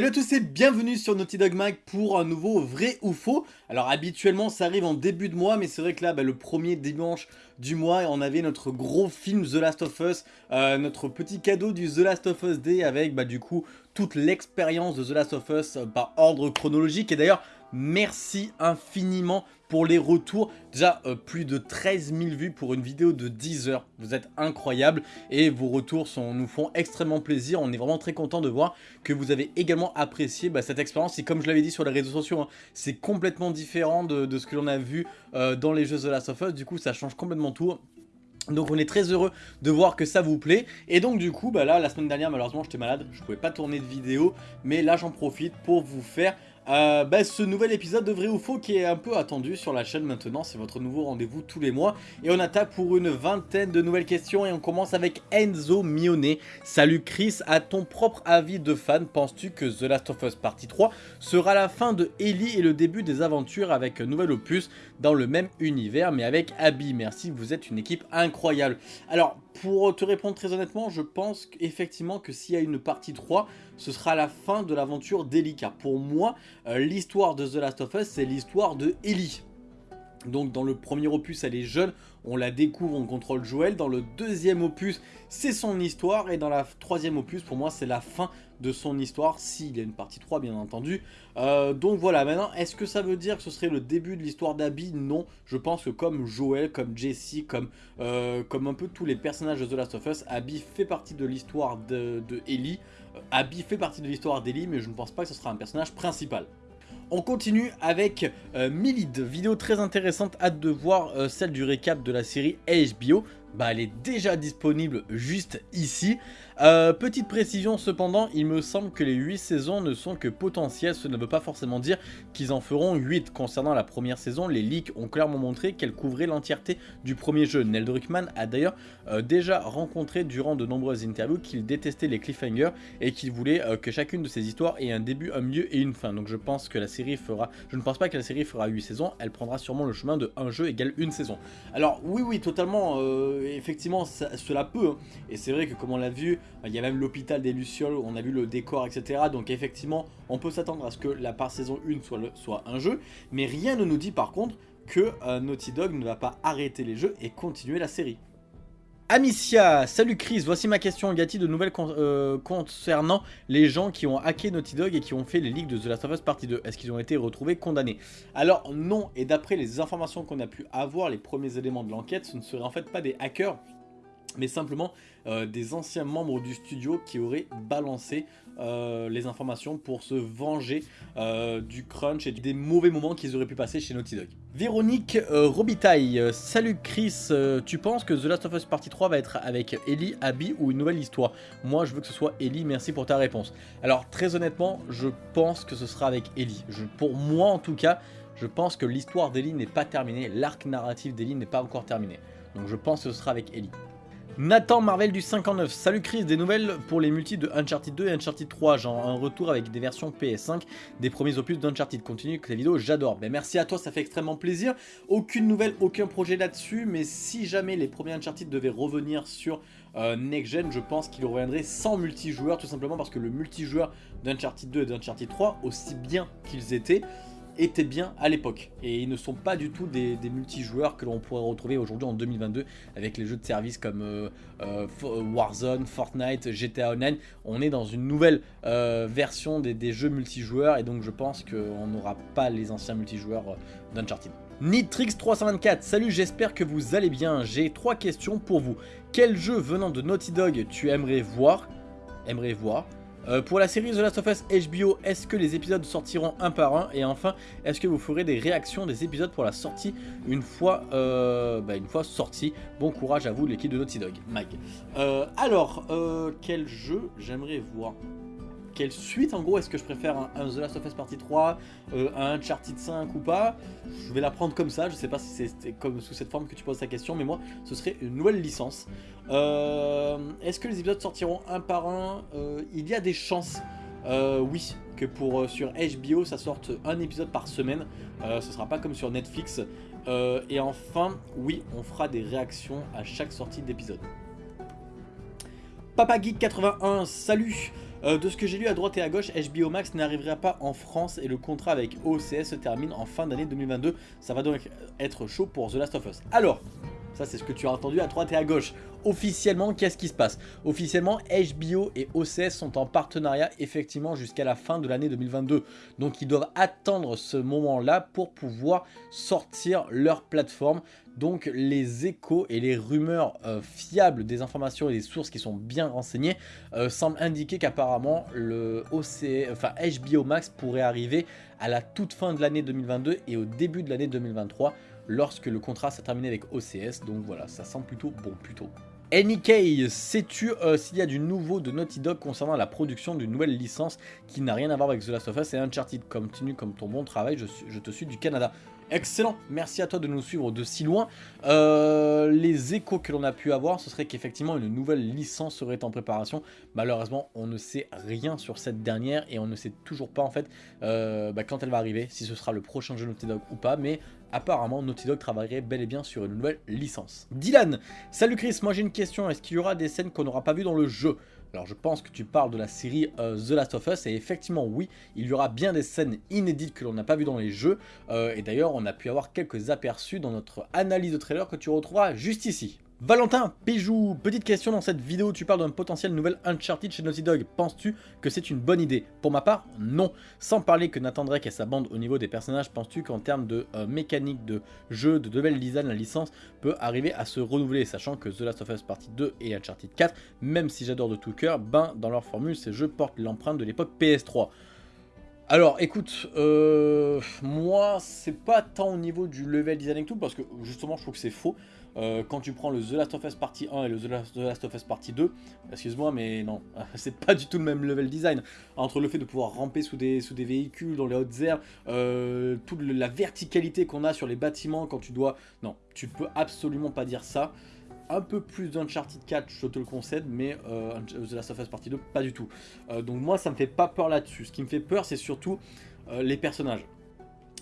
Salut à tous et bienvenue sur Naughty Dog Mag pour un nouveau vrai ou faux. Alors habituellement ça arrive en début de mois mais c'est vrai que là bah, le premier dimanche du mois on avait notre gros film The Last of Us, euh, notre petit cadeau du The Last of Us Day avec bah, du coup toute l'expérience de The Last of Us euh, par ordre chronologique et d'ailleurs merci infiniment pour les retours. Déjà, euh, plus de 13 000 vues pour une vidéo de 10 heures. Vous êtes incroyables et vos retours nous font extrêmement plaisir. On est vraiment très content de voir que vous avez également apprécié bah, cette expérience. Et comme je l'avais dit sur les réseaux sociaux, hein, c'est complètement différent de, ce que l'on a vu euh, dans les jeux The Last of Us. Du coup, ça change complètement tout. Donc on est très heureux de voir que ça vous plaît et donc du coup bah là la semaine dernière malheureusement j'étais malade je pouvais pas tourner de vidéo mais là j'en profite pour vous faire euh, bah, ce nouvel épisode de Vrai ou Faux qui est un peu attendu sur la chaîne maintenant, c'est votre nouveau rendez-vous tous les mois. Et on attaque pour une vingtaine de nouvelles questions et on commence avec Enzo Mionnet. Salut Chris, à ton propre avis de fan, penses-tu que The Last of Us Partie 3 sera la fin de Ellie et le début des aventures avec un nouvel opus dans le même univers mais avec Abby? Merci, vous êtes une équipe incroyable. Alors, pour te répondre très honnêtement, je pense effectivement que s'il y a une partie 3, ce sera la fin de l'aventure d'Ellie. Car pour moi, euh, l'histoire de The Last of Us, c'est l'histoire de Ellie. Donc dans le premier opus, elle est jeune, on la découvre, on contrôle Joël. Dans le deuxième opus, c'est son histoire. Et dans la troisième opus, pour moi, c'est la fin de son histoire, s'il y a une partie 3, bien entendu. Euh, donc voilà, maintenant, est-ce que ça veut dire que ce serait le début de l'histoire d'Abby? Non, je pense que comme Joël, comme Jesse, comme, euh, comme un peu tous les personnages de The Last of Us, Abby fait partie de l'histoire de, de Ellie. Euh, Abby fait partie de l'histoire d'Ellie, mais je ne pense pas que ce sera un personnage principal. On continue avec euh, Milid, vidéo très intéressante, hâte de voir euh, celle du récap de la série HBO bah, elle est déjà disponible juste ici. Euh, petite précision cependant, il me semble que les 8 saisons ne sont que potentielles, ce ne veut pas forcément dire qu'ils en feront 8. Concernant la première saison, les leaks ont clairement montré qu'elle couvrait l'entièreté du premier jeu. Nell Druckmann a d'ailleurs euh, déjà rencontré durant de nombreuses interviews qu'il détestait les cliffhangers et qu'il voulait euh, que chacune de ses histoires ait un début, un milieu et une fin. Donc je pense que la série fera, je ne pense pas que la série fera 8 saisons, elle prendra sûrement le chemin de un jeu égale une saison. Alors oui oui totalement effectivement, cela peut. Hein. Et c'est vrai que comme on l'a vu, il y a même l'hôpital des Lucioles, on a vu le décor, etc. Donc effectivement, on peut s'attendre à ce que la part saison 1 soit, un jeu. Mais rien ne nous dit par contre que euh, Naughty Dog ne va pas arrêter les jeux et continuer la série. Amicia, salut Chris, voici ma question. A-t-il de nouvelles euh, concernant les gens qui ont hacké Naughty Dog et qui ont fait les leaks de The Last of Us Partie 2 Est-ce qu'ils ont été retrouvés condamnés? Alors non, et d'après les informations qu'on a pu avoir, les premiers éléments de l'enquête, ce ne seraient en fait pas des hackers, mais simplement euh, des anciens membres du studio qui auraient balancé euh, les informations pour se venger euh, du crunch et des mauvais moments qu'ils auraient pu passer chez Naughty Dog. Véronique Robitaille, salut Chris, tu penses que The Last of Us Partie 3 va être avec Ellie, Abby ou une nouvelle histoire? Moi je veux que ce soit Ellie, merci pour ta réponse. Alors très honnêtement, je pense que ce sera avec Ellie. Pour moi en tout cas, je pense que l'histoire d'Ellie n'est pas terminée, l'arc narratif d'Ellie n'est pas encore terminé. Donc je pense que ce sera avec Ellie. Nathan Marvel du 59, salut Chris, des nouvelles pour les multis de Uncharted 2 et Uncharted 3, genre un retour avec des versions PS5 des premiers opus d'Uncharted. Continue avec la vidéo, j'adore. Ben, merci à toi, ça fait extrêmement plaisir. Aucune nouvelle, aucun projet là-dessus, mais si jamais les premiers Uncharted devaient revenir sur euh, Next Gen, je pense qu'ils reviendraient sans multijoueur, tout simplement parce que le multijoueur d'Uncharted 2 et d'Uncharted 3, aussi bien qu'ils étaient, étaient bien à l'époque. Et ils ne sont pas du tout des, multijoueurs que l'on pourrait retrouver aujourd'hui en 2022 avec les jeux de service comme euh, euh, Warzone, Fortnite, GTA Online. On est dans une nouvelle euh, version des, jeux multijoueurs et donc je pense qu'on n'aura pas les anciens multijoueurs d'Uncharted. Nitrix324, salut j'espère que vous allez bien, j'ai trois questions pour vous. Quel jeu venant de Naughty Dog tu aimerais voir? Aimerais voir euh, pour la série The Last of Us HBO, est-ce que les épisodes sortiront un par un Et enfin, est-ce que vous ferez des réactions des épisodes pour la sortie une fois, euh, bah, une fois sortis Bon courage à vous l'équipe de Naughty Dog, Mag. Euh, alors, quel jeu j'aimerais voir quelle suite en gros Est-ce que je préfère un, The Last of Us Partie 3, euh, un Uncharted 5 ou pas? Je vais la prendre comme ça, je sais pas si c'est comme sous cette forme que tu poses ta question, mais moi ce serait une nouvelle licence. Euh, est-ce que les épisodes sortiront un par un? Euh, Il y a des chances, oui, que pour sur HBO ça sorte un épisode par semaine, ce sera pas comme sur Netflix. et enfin, oui, on fera des réactions à chaque sortie d'épisode. PapaGeek81, salut euh, de ce que j'ai lu à droite et à gauche, HBO Max n'arrivera pas en France et le contrat avec OCS se termine en fin d'année 2022. Ça va donc être chaud pour The Last of Us. Alors, c'est ce que tu as entendu à droite et à gauche. Officiellement, qu'est-ce qui se passe? Officiellement, HBO et OCS sont en partenariat effectivement jusqu'à la fin de l'année 2022. Donc ils doivent attendre ce moment-là pour pouvoir sortir leur plateforme. Donc les échos et les rumeurs euh, fiables des informations et des sources qui sont bien renseignées euh, semblent indiquer qu'apparemment le HBO Max pourrait arriver à la toute fin de l'année 2022 et au début de l'année 2023 lorsque le contrat s'est terminé avec OCS. Donc voilà, ça sent plutôt bon, plutôt. NK, sais-tu euh, s'il y a du nouveau de Naughty Dog concernant la production d'une nouvelle licence qui n'a rien à voir avec The Last of Us et Uncharted? Continue comme ton bon travail, je, je te suis du Canada. Excellent, merci à toi de nous suivre de si loin. Euh, les échos que l'on a pu avoir, ce serait qu'effectivement une nouvelle licence serait en préparation. Malheureusement, on ne sait rien sur cette dernière et on ne sait toujours pas en fait euh, bah, quand elle va arriver, si ce sera le prochain jeu Naughty Dog ou pas, mais apparemment Naughty Dog travaillerait bel et bien sur une nouvelle licence. Dylan, salut Chris, moi j'ai une question, est-ce qu'il y aura des scènes qu'on n'aura pas vues dans le jeu? Alors je pense que tu parles de la série euh, The Last of Us et effectivement oui, il y aura bien des scènes inédites que l'on n'a pas vues dans les jeux euh, et d'ailleurs on a pu avoir quelques aperçus dans notre analyse de trailer que tu retrouveras juste ici. Valentin Péjou, petite question dans cette vidéo, tu parles d'un potentiel nouvel Uncharted chez Naughty Dog. Penses-tu que c'est une bonne idée? Pour ma part, non. Sans parler que Nathan Drake et sa bande au niveau des personnages, penses-tu qu'en termes de euh, mécanique de jeu, de level design, la licence peut arriver à se renouveler? Sachant que The Last of Us Partie 2 et Uncharted 4, même si j'adore de tout cœur, ben dans leur formule, ces jeux portent l'empreinte de l'époque PS3. Alors écoute, euh, moi c'est pas tant au niveau du level design et tout parce que justement je trouve que c'est faux. Euh, quand tu prends le The Last of Us Partie 1 et le The Last of Us Partie 2, excuse-moi mais non, c'est pas du tout le même level design. Entre le fait de pouvoir ramper sous des, véhicules, dans les hautes airs, euh, toute la verticalité qu'on a sur les bâtiments quand tu dois... Non, tu peux absolument pas dire ça un peu plus d'Uncharted 4, je te le concède, mais euh, The Last of Us Partie 2, pas du tout. Euh, donc moi, ça me fait pas peur là-dessus. Ce qui me fait peur, c'est surtout euh, les personnages.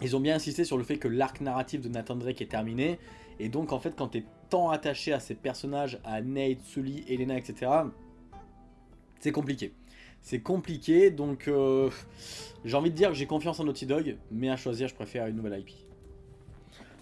Ils ont bien insisté sur le fait que l'arc narratif de Nathan Drake est terminé, et donc en fait, quand tu es tant attaché à ces personnages, à Nate, Sully, Elena, etc., c'est compliqué. C'est compliqué, donc j'ai envie de dire que j'ai confiance en Naughty Dog, mais à choisir, je préfère une nouvelle IP.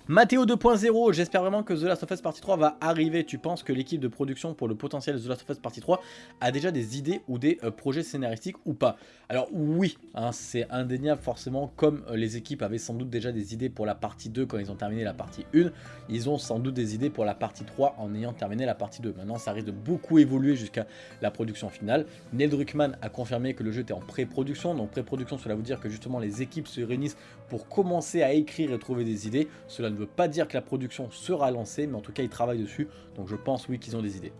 Mathéo 2.0, j'espère vraiment que The Last of Us Partie 3 va arriver. Tu penses que l'équipe de production pour le potentiel The Last of Us Partie 3 a déjà des idées ou des euh, projets scénaristiques ou pas? Alors oui, hein, c'est indéniable forcément, comme euh, les équipes avaient sans doute déjà des idées pour la partie 2 quand ils ont terminé la partie 1, ils ont sans doute des idées pour la partie 3 en ayant terminé la partie 2. Maintenant, ça risque de beaucoup évoluer jusqu'à la production finale. Neil Druckmann a confirmé que le jeu était en pré-production, donc pré-production cela veut dire que justement les équipes se réunissent pour commencer à écrire et trouver des idées. Cela ne veut pas dire que la production sera lancée, mais en tout cas ils travaillent dessus, donc je pense oui qu'ils ont des idées.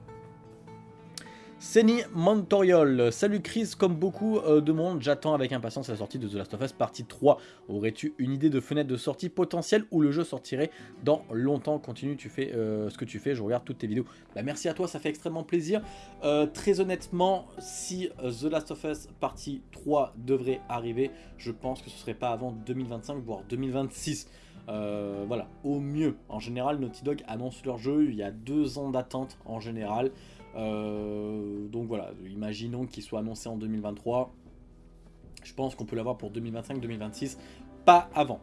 Seni Montoriol, salut Chris, comme beaucoup euh, de monde, j'attends avec impatience la sortie de The Last of Us partie 3. Aurais-tu une idée de fenêtre de sortie potentielle où le jeu sortirait dans longtemps? Continue, tu fais euh, ce que tu fais, je regarde toutes tes vidéos. Bah, merci à toi, ça fait extrêmement plaisir. Euh, très honnêtement, si The Last of Us partie 3 devrait arriver, je pense que ce serait pas avant 2025, voire 2026. Voilà, au mieux. En général, Naughty Dog annonce leur jeu, il y a deux ans d'attente en général. Euh, donc voilà, imaginons qu'il soit annoncé en 2023. Je pense qu'on peut l'avoir pour 2025-2026, pas avant.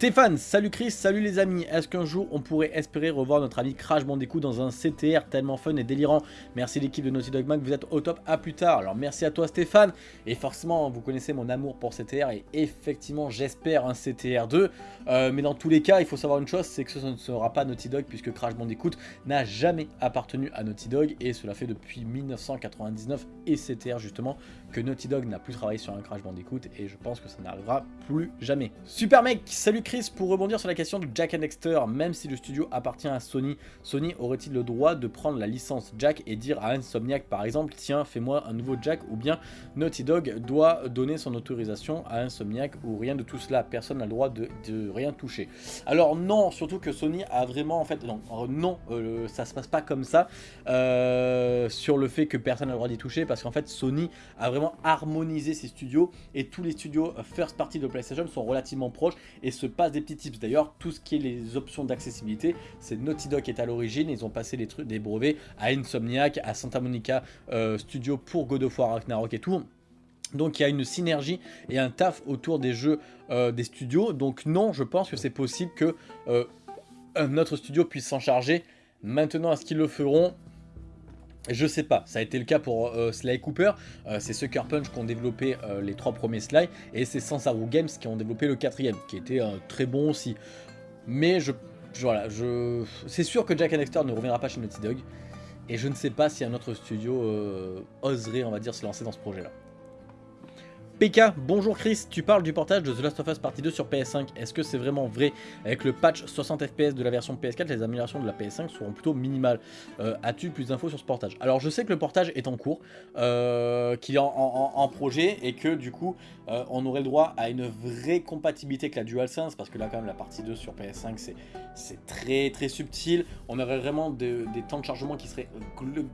Stéphane, salut Chris, salut les amis. Est-ce qu'un jour on pourrait espérer revoir notre ami Crash Bandicoot dans un CTR tellement fun et délirant? Merci l'équipe de Naughty Dog Mag, vous êtes au top. À plus tard. Alors merci à toi Stéphane. Et forcément, vous connaissez mon amour pour CTR et effectivement, j'espère un CTR 2. Euh, mais dans tous les cas, il faut savoir une chose, c'est que ce ne sera pas Naughty Dog puisque Crash Bandicoot n'a jamais appartenu à Naughty Dog et cela fait depuis 1999 et CTR justement que Naughty Dog n'a plus travaillé sur un Crash Bandicoot et je pense que ça n'arrivera plus jamais. Super mec, salut Chris, pour rebondir sur la question de Jack and Dexter, même si le studio appartient à Sony, Sony aurait-il le droit de prendre la licence Jack et dire à Insomniac par exemple, tiens fais-moi un nouveau Jack ou bien Naughty Dog doit donner son autorisation à Insomniac ou rien de tout cela, personne n'a le droit de, rien toucher. Alors non, surtout que Sony a vraiment en fait, non, euh, non euh, ça se passe pas comme ça euh, sur le fait que personne n'a le droit d'y toucher parce qu'en fait Sony a vraiment harmonisé ses studios et tous les studios first party de PlayStation sont relativement proches et se passe des petits tips. D'ailleurs, tout ce qui est les options d'accessibilité, c'est Naughty Dog qui est à l'origine. Ils ont passé les trucs, des brevets à Insomniac, à Santa Monica euh, Studio pour God of War Ragnarok et tout. Donc il y a une synergie et un taf autour des jeux euh, des studios. Donc non, je pense que c'est possible que euh, notre studio puisse s'en charger. Maintenant, est-ce qu'ils le feront? Je sais pas, ça a été le cas pour euh, Sly Cooper, c'est Sucker Punch qui ont développé les trois premiers Sly, et c'est Sansaru Games qui ont développé le quatrième, qui était très bon aussi. Mais je, voilà, je, c'est sûr que Jack Dexter ne reviendra pas chez Naughty Dog, et je ne sais pas si un autre studio oserait, on va dire, se lancer dans ce projet-là. PK, bonjour Chris, tu parles du portage de The Last of Us Partie 2 sur PS5. Est-ce que c'est vraiment vrai Avec le patch 60 FPS de la version PS4, les améliorations de la PS5 seront plutôt minimales. Euh, as-tu plus d'infos sur ce portage? Alors je sais que le portage est en cours, euh, qu'il est en, projet et que du coup euh, on aurait le droit à une vraie compatibilité avec la DualSense parce que là quand même la partie 2 sur PS5 c'est très très subtil. On aurait vraiment des temps de chargement qui seraient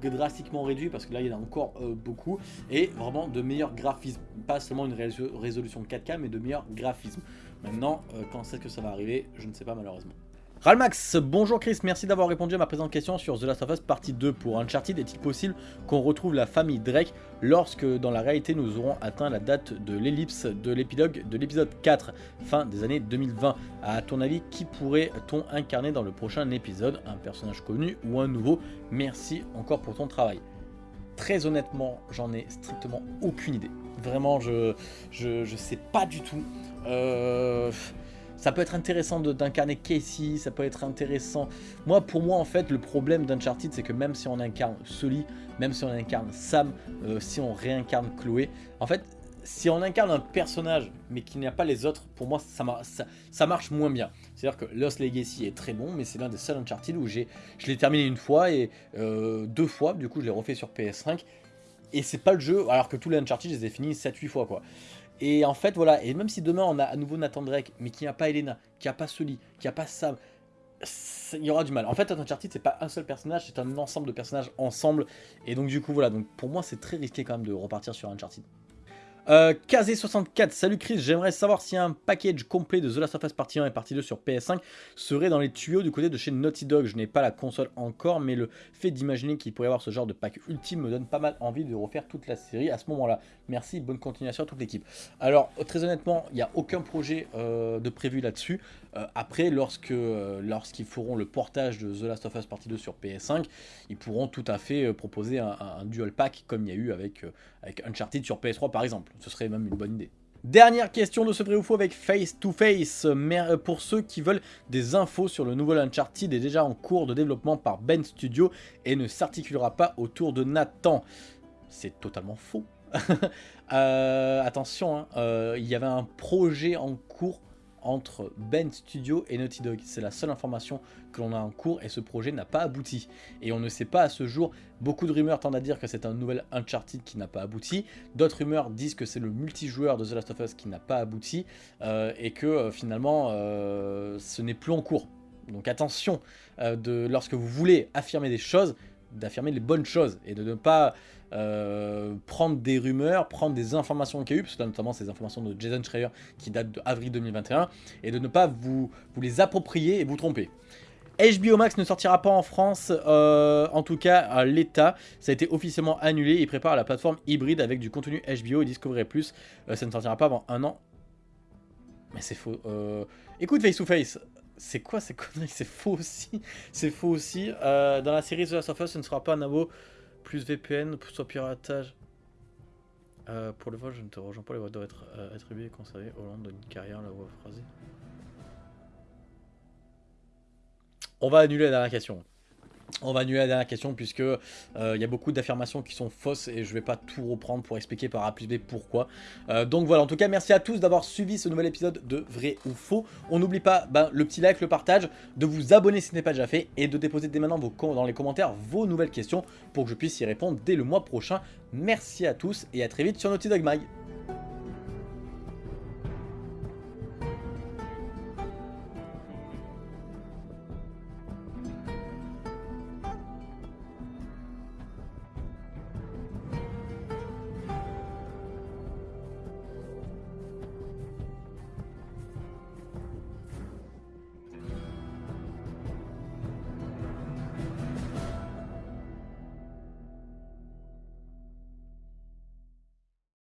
drastiquement réduits parce que là il y en a encore beaucoup et vraiment de meilleurs graphismes. Pas une résolution 4K, mais de meilleur graphisme. Maintenant, euh, quand c'est que ça va arriver, je ne sais pas malheureusement. Ralmax, bonjour Chris, merci d'avoir répondu à ma présente question sur The Last of Us partie 2 pour Uncharted. Est-il possible qu'on retrouve la famille Drake lorsque dans la réalité nous aurons atteint la date de l'ellipse de l'épilogue de l'épisode 4, fin des années 2020 À ton avis, qui pourrait-on incarner dans le prochain épisode? Un personnage connu ou un nouveau? Merci encore pour ton travail. Très honnêtement, j'en ai strictement aucune idée. Vraiment, je, je, sais pas du tout. Euh, ça peut être intéressant d'incarner Casey, ça peut être intéressant. Moi, pour moi, en fait, le problème d'Uncharted, c'est que même si on incarne Sully, même si on incarne Sam, euh, si on réincarne Chloé, en fait, si on incarne un personnage mais qu'il n'y a pas les autres, pour moi ça, ça, marche moins bien. C'est-à-dire que Lost Legacy est très bon, mais c'est l'un des seuls Uncharted où je l'ai terminé une fois et euh, deux fois, du coup je l'ai refait sur PS5. Et c'est pas le jeu, alors que tous les Uncharted je les ai finis 7-8 fois quoi. Et en fait voilà, et même si demain on a à nouveau Nathan Drake, mais qu'il n'y a pas Elena, qu'il n'y a pas Sully, qu'il n'y a pas Sam, il y aura du mal. En fait, Uncharted, c'est pas un seul personnage, c'est un ensemble de personnages ensemble. Et donc, du coup, voilà. Donc, pour moi, c'est très risqué quand même de repartir sur Uncharted. Euh, KZ64, salut Chris, j'aimerais savoir si un package complet de The Last of Us Partie 1 et Partie 2 sur PS5 serait dans les tuyaux du côté de chez Naughty Dog. Je n'ai pas la console encore, mais le fait d'imaginer qu'il pourrait y avoir ce genre de pack ultime me donne pas mal envie de refaire toute la série à ce moment-là. Merci, bonne continuation à toute l'équipe. Alors, très honnêtement, il n'y a aucun projet euh, de prévu là-dessus. Euh, après, lorsque lorsqu'ils feront le portage de The Last of Us Partie 2 sur PS5, ils pourront tout à fait proposer un, dual pack comme il y a eu avec Uncharted sur PS3 par exemple. Ce serait même une bonne idée. Dernière question de ce vrai ou faux avec Face to Face. Euh, pour ceux qui veulent des infos sur le nouvel Uncharted est déjà en cours de développement par Ben Studio et ne s'articulera pas autour de Nathan. C'est totalement faux. Euh, attention, hein, euh, il y avait un projet en cours entre Ben Studio et Naughty Dog. C'est la seule information que l'on a en cours et ce projet n'a pas abouti. Et on ne sait pas à ce jour, beaucoup de rumeurs tendent à dire que c'est un nouvel Uncharted qui n'a pas abouti. D'autres rumeurs disent que c'est le multijoueur de The Last of Us qui n'a pas abouti euh, et que euh, finalement euh, ce n'est plus en cours. Donc attention, de, lorsque vous voulez affirmer des choses, d'affirmer les bonnes choses et de ne pas euh, prendre des rumeurs, prendre des informations qu'il y a eu, parce que notamment ces informations de Jason Schreier qui datent de avril 2021, et de ne pas vous, les approprier et vous tromper. HBO Max ne sortira pas en France, euh, en tout cas à l'état, ça a été officiellement annulé, il prépare la plateforme hybride avec du contenu HBO et Discovery+, euh, ça ne sortira pas avant un an. Mais c'est faux. Écoute Face to Face, c'est quoi ces conneries? C'est faux aussi. C'est faux aussi. dans la série The Last of Us, ce ne sera pas un abo plus VPN, plus piratage. Euh, pour le vol, je ne te rejoins pas, les voix doivent être euh, attribuées et conservées au long d'une carrière, la voix phrasée. On va annuler la dernière question. On va annuler la dernière question puisque euh, il y a beaucoup d'affirmations qui sont fausses et je vais pas tout reprendre pour expliquer par A plus B pourquoi. Euh, donc voilà, en tout cas merci à tous d'avoir suivi ce nouvel épisode de Vrai ou Faux. On n'oublie pas ben, le petit like, le partage, de vous abonner si ce n'est pas déjà fait et de déposer dès maintenant vos, dans les commentaires vos nouvelles questions pour que je puisse y répondre dès le mois prochain. Merci à tous et à très vite sur Naughty Dog Mag.